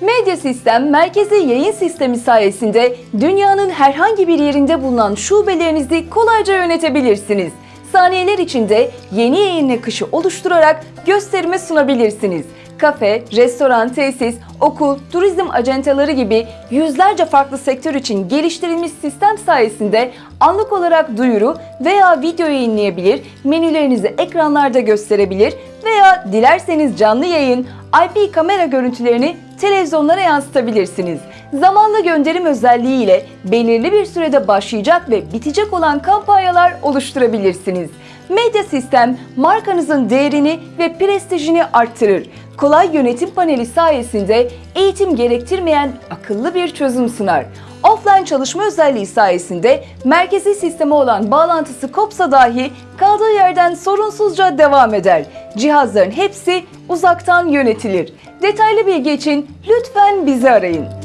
Medya Sistem merkezi yayın sistemi sayesinde dünyanın herhangi bir yerinde bulunan şubelerinizi kolayca yönetebilirsiniz. Saniyeler içinde yeni yayın akışı oluşturarak gösterime sunabilirsiniz. Kafe, restoran, tesis, okul, turizm acenteleri gibi yüzlerce farklı sektör için geliştirilmiş sistem sayesinde anlık olarak duyuru veya video yayınlayabilir, menülerinizi ekranlarda gösterebilir veya dilerseniz canlı yayın, IP kamera görüntülerini televizyonlara yansıtabilirsiniz. Zamanla gönderim özelliğiyle belirli bir sürede başlayacak ve bitecek olan kampanyalar oluşturabilirsiniz. Medya sistem markanızın değerini ve prestijini arttırır. Kolay yönetim paneli sayesinde eğitim gerektirmeyen akıllı bir çözüm sunar. Offline çalışma özelliği sayesinde merkezi sisteme olan bağlantısı kopsa dahi kaldığı yerden sorunsuzca devam eder. Cihazların hepsi uzaktan yönetilir. Detaylı bilgi için lütfen bizi arayın.